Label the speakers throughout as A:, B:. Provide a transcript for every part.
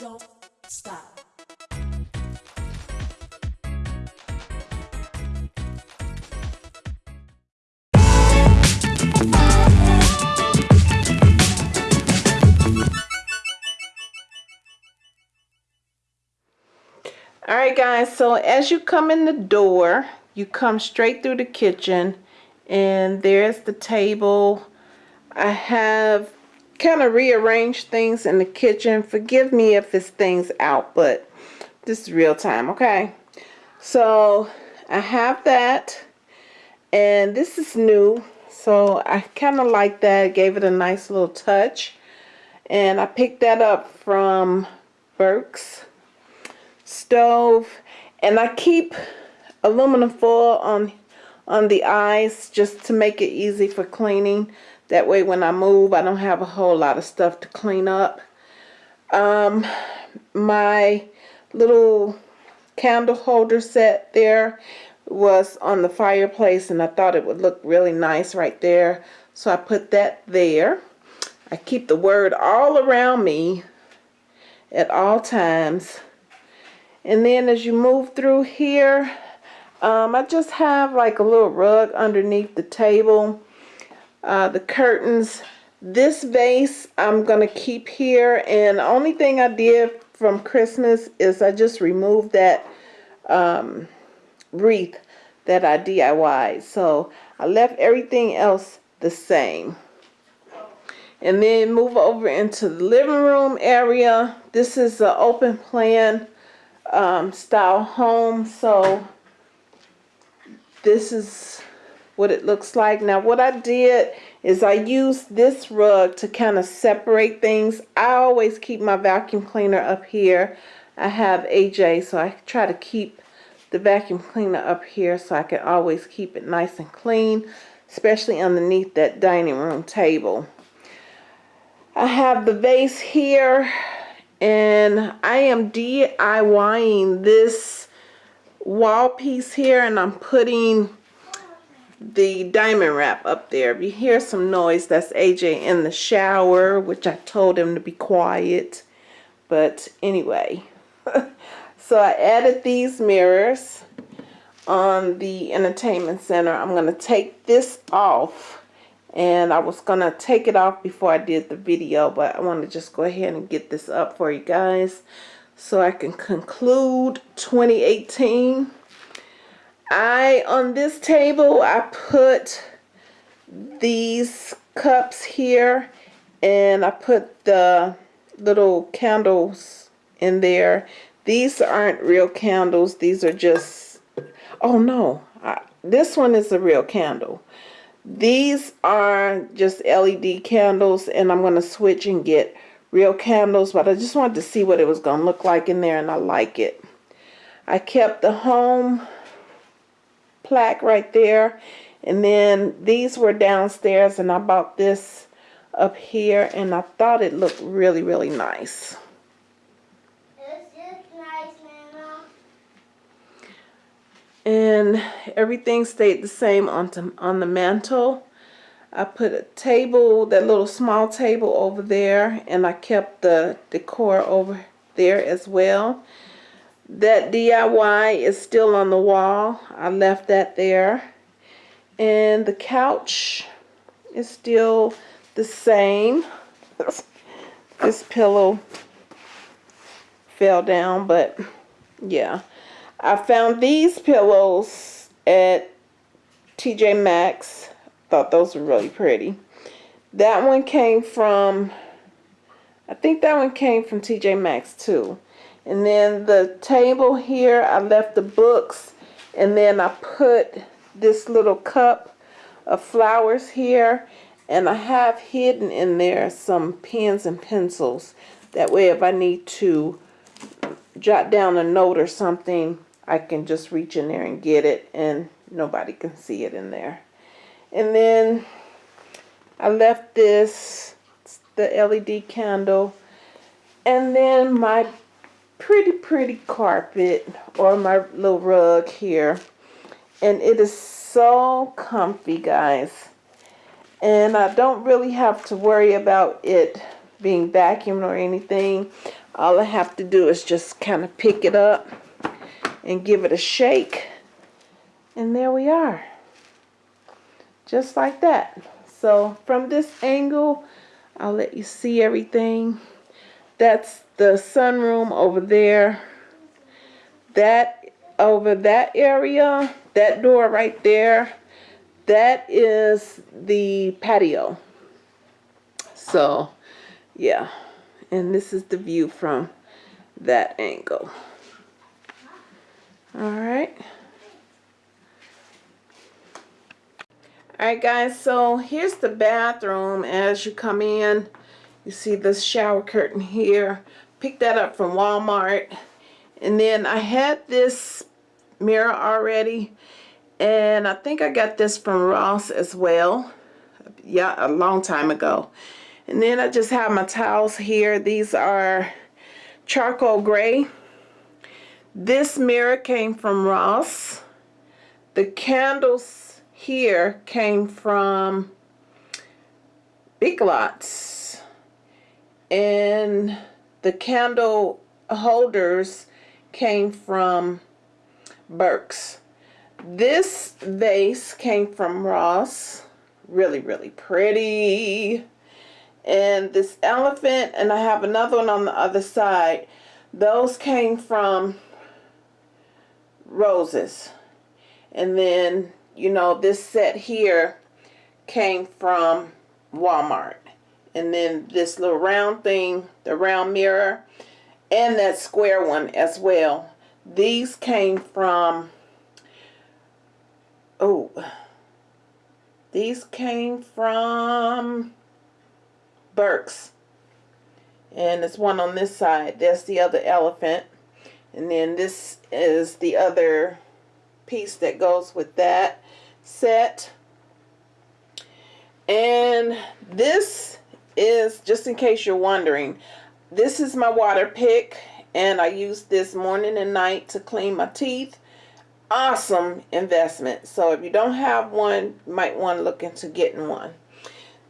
A: don't stop.
B: all right guys so as you come in the door you come straight through the kitchen and there's the table I have kind of rearranged things in the kitchen. Forgive me if this thing's out but this is real time okay? So I have that and this is new so I kind of like that. Gave it a nice little touch and I picked that up from Burke's stove and I keep aluminum foil on on the eyes just to make it easy for cleaning that way when I move I don't have a whole lot of stuff to clean up. Um, my little candle holder set there was on the fireplace and I thought it would look really nice right there. So I put that there. I keep the word all around me at all times. And then as you move through here, um, I just have like a little rug underneath the table. Uh, the curtains. This vase I'm going to keep here. And the only thing I did from Christmas is I just removed that um, wreath that I DIYed. So I left everything else the same. And then move over into the living room area. This is an open plan um, style home. So this is what it looks like. Now what I did is I used this rug to kind of separate things. I always keep my vacuum cleaner up here. I have AJ so I try to keep the vacuum cleaner up here so I can always keep it nice and clean especially underneath that dining room table. I have the vase here and I am DIYing this wall piece here and I'm putting the diamond wrap up there. If you hear some noise, that's AJ in the shower, which I told him to be quiet. But anyway, so I added these mirrors on the entertainment center. I'm going to take this off and I was gonna take it off before I did the video but I want to just go ahead and get this up for you guys so I can conclude 2018 I on this table I put these cups here and I put the little candles in there. These aren't real candles. These are just oh no. I, this one is a real candle. These are just LED candles and I'm going to switch and get real candles but I just wanted to see what it was going to look like in there and I like it. I kept the home plaque right there and then these were downstairs and I bought this up here and I thought it looked really really nice. and everything stayed the same on, to, on the mantle. I put a table, that little small table over there, and I kept the decor over there as well. That DIY is still on the wall. I left that there. And the couch is still the same. this pillow fell down, but yeah. I found these pillows at TJ Maxx. Thought those were really pretty. That one came from, I think that one came from TJ Maxx too. And then the table here, I left the books and then I put this little cup of flowers here and I have hidden in there some pens and pencils. That way if I need to jot down a note or something, I can just reach in there and get it and nobody can see it in there. And then I left this, the LED candle, and then my pretty, pretty carpet or my little rug here. And it is so comfy, guys. And I don't really have to worry about it being vacuumed or anything. All I have to do is just kind of pick it up and give it a shake. And there we are. Just like that. So from this angle, I'll let you see everything. That's the sunroom over there. That over that area, that door right there, that is the patio. So, yeah. And this is the view from that angle. All right. All right, guys, so here's the bathroom as you come in. You see this shower curtain here. Picked that up from Walmart. And then I had this mirror already. And I think I got this from Ross as well. Yeah, a long time ago. And then I just have my towels here. These are charcoal gray. This mirror came from Ross. The candles here came from Big Lots. And the candle holders came from Burke's. This vase came from Ross. Really, really pretty. And this elephant, and I have another one on the other side. Those came from Roses. And then, you know, this set here came from Walmart. And then this little round thing, the round mirror, and that square one as well. These came from Oh, these came from Burke's. And there's one on this side. That's the other elephant. And then this is the other piece that goes with that set. And this is, just in case you're wondering, this is my Waterpik. And I use this morning and night to clean my teeth awesome investment. So if you don't have one, you might want to look into getting one.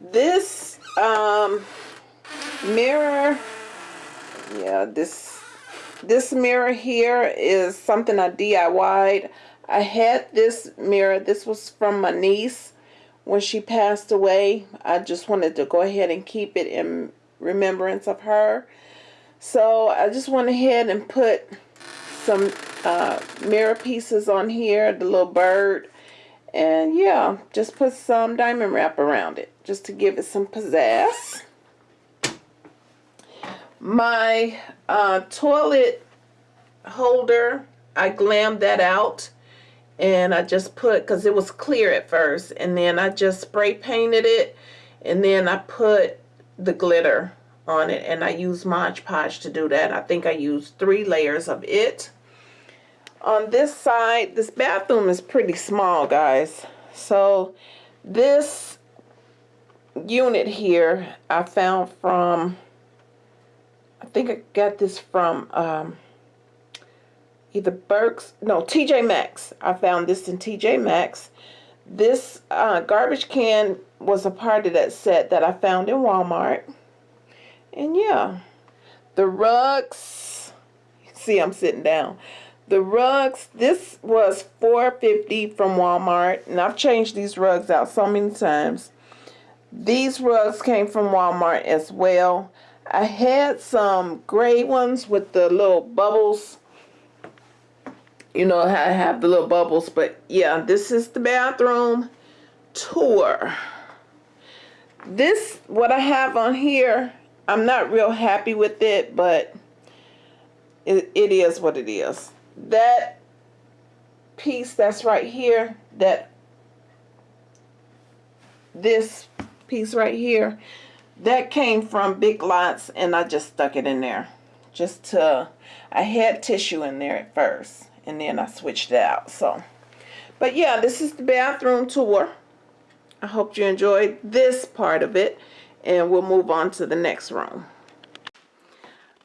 B: This um, mirror, yeah, this this mirror here is something I DIY'd. I had this mirror. This was from my niece when she passed away. I just wanted to go ahead and keep it in remembrance of her. So I just went ahead and put some uh, mirror pieces on here, the little bird. And yeah, just put some diamond wrap around it just to give it some pizzazz. My uh, toilet holder, I glammed that out and I just put, because it was clear at first, and then I just spray painted it and then I put the glitter on it and I use Mod Podge to do that. I think I used three layers of it on this side, this bathroom is pretty small, guys. So this unit here, I found from, I think I got this from um, either Burke's, no, TJ Maxx. I found this in TJ Maxx. This uh, garbage can was a part of that set that I found in Walmart. And yeah, the rugs, see I'm sitting down. The rugs, this was $4.50 from Walmart, and I've changed these rugs out so many times. These rugs came from Walmart as well. I had some gray ones with the little bubbles. You know how I have the little bubbles, but yeah, this is the bathroom tour. This, what I have on here, I'm not real happy with it, but it, it is what it is that piece that's right here, that this piece right here, that came from Big Lots and I just stuck it in there. Just to, I had tissue in there at first and then I switched it out. So, but yeah, this is the bathroom tour. I hope you enjoyed this part of it and we'll move on to the next room.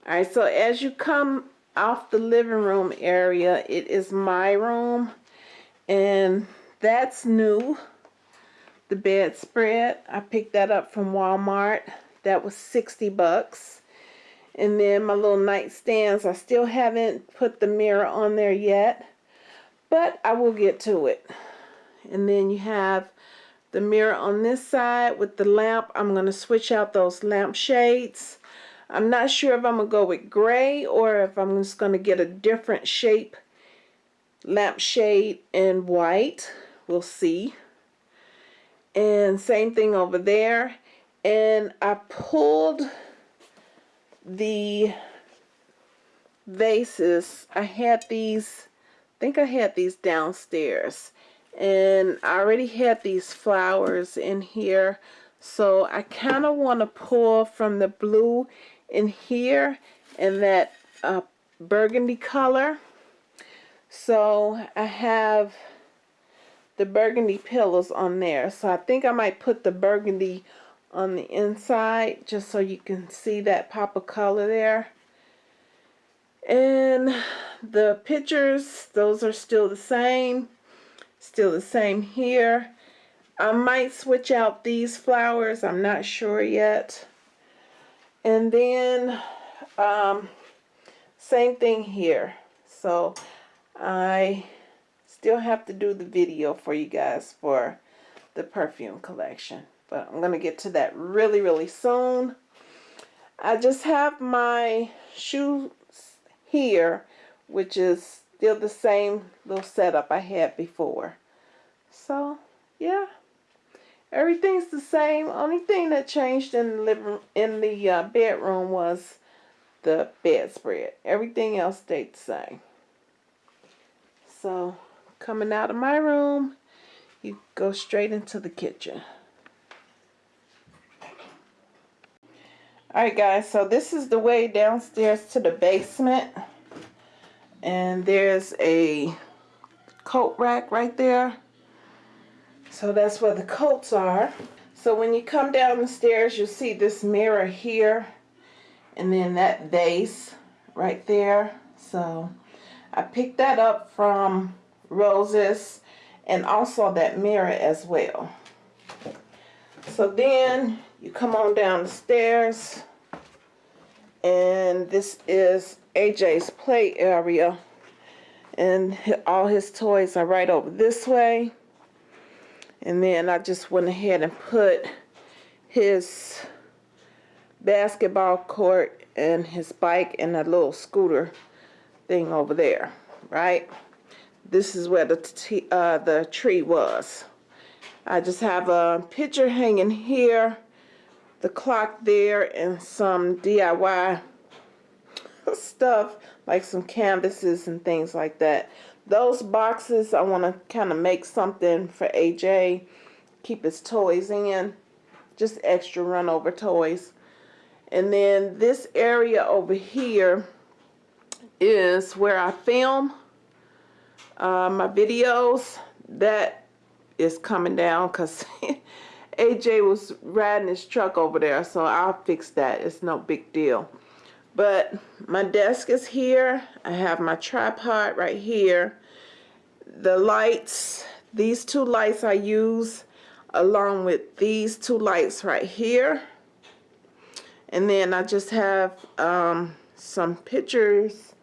B: All right, so as you come off the living room area it is my room and that's new the bedspread I picked that up from Walmart That was 60 bucks. And then my little nightstands, I still haven't put the mirror on there yet, but I will get to it. And then you have the mirror on this side with the lamp. I'm going to switch out those lamp shades. I'm not sure if I'm going to go with gray or if I'm just going to get a different shape lampshade in white. We'll see. And same thing over there. And I pulled the vases. I had these, I think I had these downstairs. And I already had these flowers in here. So I kind of want to pull from the blue in here and that uh, burgundy color. So I have the burgundy pillows on there. So I think I might put the burgundy on the inside just so you can see that pop of color there. And the pictures, those are still the same. Still the same here. I might switch out these flowers. I'm not sure yet. And then um, same thing here. So I still have to do the video for you guys for the perfume collection. But I'm going to get to that really, really soon. I just have my shoes here, which is still the same little setup I had before. So, yeah. Everything's the same. Only thing that changed in the living in the uh, bedroom was the bedspread. Everything else stayed the same. So, coming out of my room, you go straight into the kitchen. Alright guys, so this is the way downstairs to the basement. And there's a coat rack right there. So that's where the coats are. So when you come down the stairs, you'll see this mirror here. And then that vase right there. So I picked that up from Roses and also that mirror as well. So then you come on down the stairs and this is AJ's play area and all his toys are right over this way. And then I just went ahead and put his basketball court and his bike and a little scooter thing over there right? This is where the uh, the tree was. I just have a picture hanging here the clock there and some DIY stuff like some canvases and things like that. Those boxes I want to kind of make something for AJ. Keep his toys in. Just extra run over toys. And then this area over here is where I film uh, my videos. That is coming down because AJ was riding his truck over there, so I'll fix that. It's no big deal. But my desk is here. I have my tripod right here. The lights, these two lights I use along with these two lights right here. And then I just have um, some pictures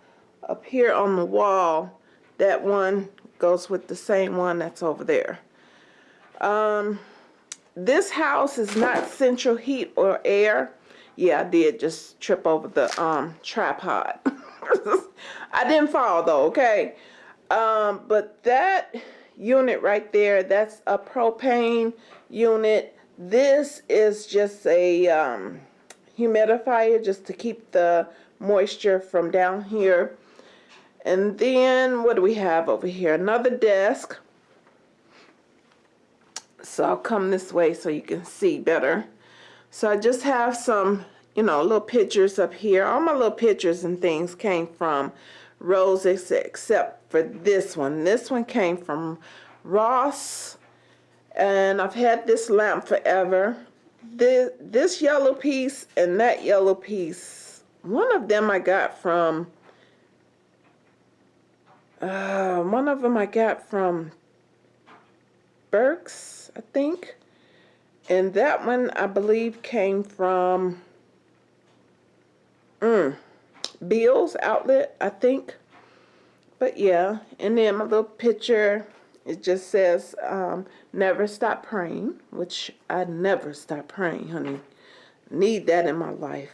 B: up here on the wall. That one goes with the same one that's over there. Um, this house is not central heat or air. Yeah, I did just trip over the um, tripod. I didn't fall though, okay? Um, but that unit right there, that's a propane unit. This is just a um, humidifier just to keep the moisture from down here. And then what do we have over here? Another desk. So I'll come this way so you can see better. So I just have some, you know, little pictures up here. All my little pictures and things came from Roses except for this one. This one came from Ross. And I've had this lamp forever. This, this yellow piece and that yellow piece, one of them I got from, uh, one of them I got from Burke's, I think. And that one, I believe, came from mm, Bill's outlet, I think. But yeah, and then my little picture, it just says, um, never stop praying, which I never stop praying, honey. Need that in my life.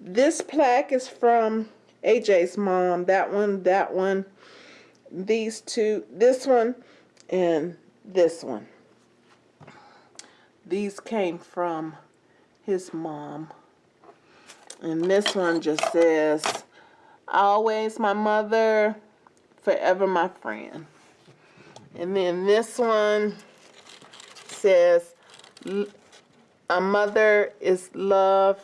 B: This plaque is from AJ's mom. That one, that one, these two, this one, and this one. These came from his mom. And this one just says, always my mother, forever my friend. And then this one says, a mother is love,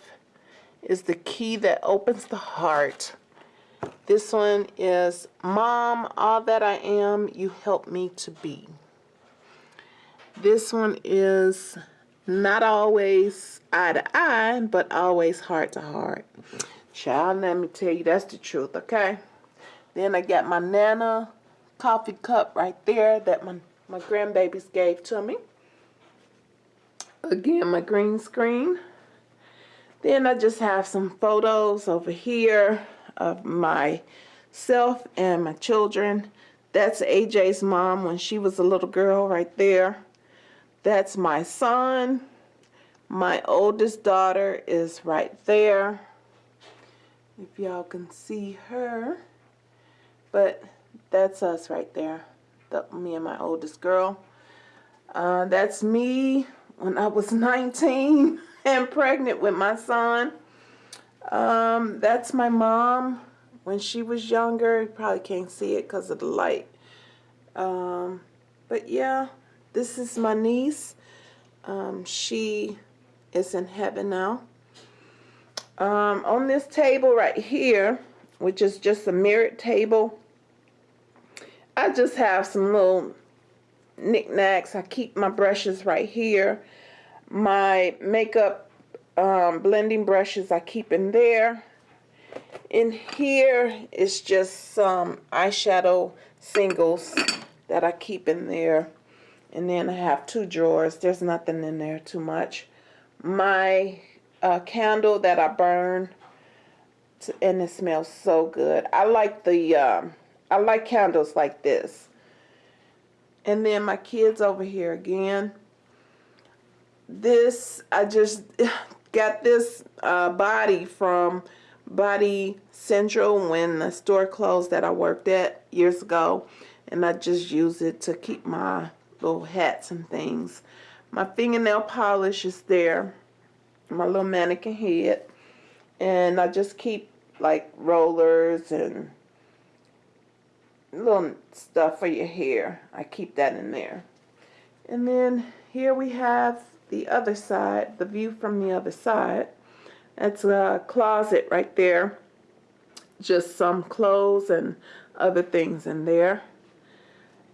B: is the key that opens the heart. This one is, Mom, all that I am, you help me to be. This one is, not always eye to eye, but always heart to heart. Child, let me tell you, that's the truth, okay? Then I got my Nana coffee cup right there that my, my grandbabies gave to me. Again, my green screen. Then I just have some photos over here of myself and my children. That's AJ's mom when she was a little girl right there. That's my son. My oldest daughter is right there. If y'all can see her. But that's us right there. The, me and my oldest girl. Uh, that's me when I was 19 and pregnant with my son. Um, that's my mom when she was younger. You probably can't see it because of the light. Um, but yeah, this is my niece. Um, she is in heaven now. Um, on this table right here, which is just a mirrored table, I just have some little knickknacks. I keep my brushes right here. My makeup um, blending brushes I keep in there. In here is just some eyeshadow singles that I keep in there. And then I have two drawers. There's nothing in there too much. My uh, candle that I burn, and it smells so good. I like the, um, I like candles like this. And then my kids over here again. This, I just got this uh, body from Body Central when the store closed that I worked at years ago. And I just use it to keep my little hats and things. My fingernail polish is there. My little mannequin head. And I just keep like rollers and little stuff for your hair. I keep that in there. And then here we have the other side, the view from the other side. That's a closet right there. Just some clothes and other things in there.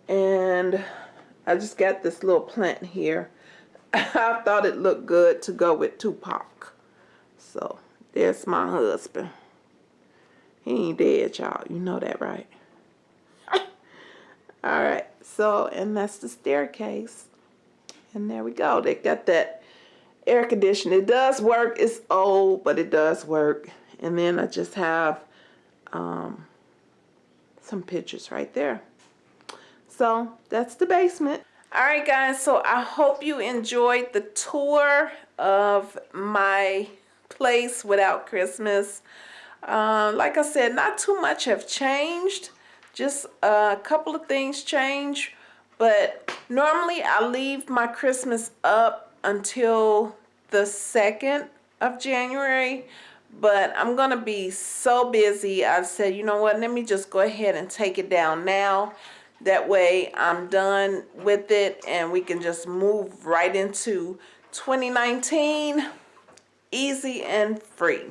B: And I just got this little plant here. I thought it looked good to go with Tupac. So, there's my husband. He ain't dead, y'all. You know that, right? Alright, so, and that's the staircase. And there we go. They got that air conditioning. It does work. It's old, but it does work. And then I just have um, some pictures right there. So that's the basement. All right, guys. So I hope you enjoyed the tour of my place without Christmas. Uh, like I said, not too much have changed. Just a couple of things change. But normally I leave my Christmas up until the 2nd of January but I'm gonna be so busy I said you know what let me just go ahead and take it down now that way I'm done with it and we can just move right into 2019 easy and free.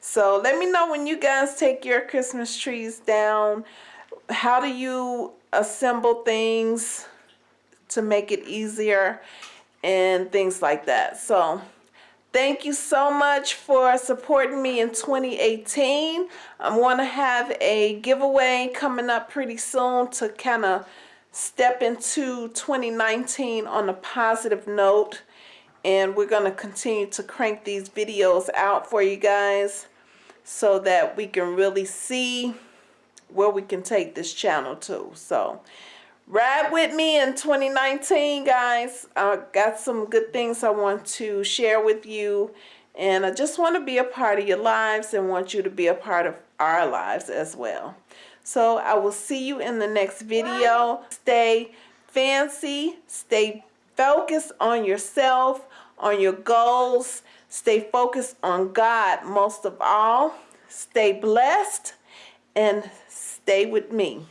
B: So let me know when you guys take your Christmas trees down. How do you assemble things to make it easier and things like that. So Thank you so much for supporting me in 2018. I want to have a giveaway coming up pretty soon to kind of step into 2019 on a positive note. and we're going to continue to crank these videos out for you guys so that we can really see where we can take this channel to so ride with me in 2019 guys. I got some good things I want to share with you and I just want to be a part of your lives and want you to be a part of our lives as well. So I will see you in the next video. Stay fancy stay focused on yourself on your goals stay focused on God most of all. Stay blessed and stay with me.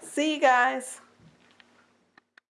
B: See you guys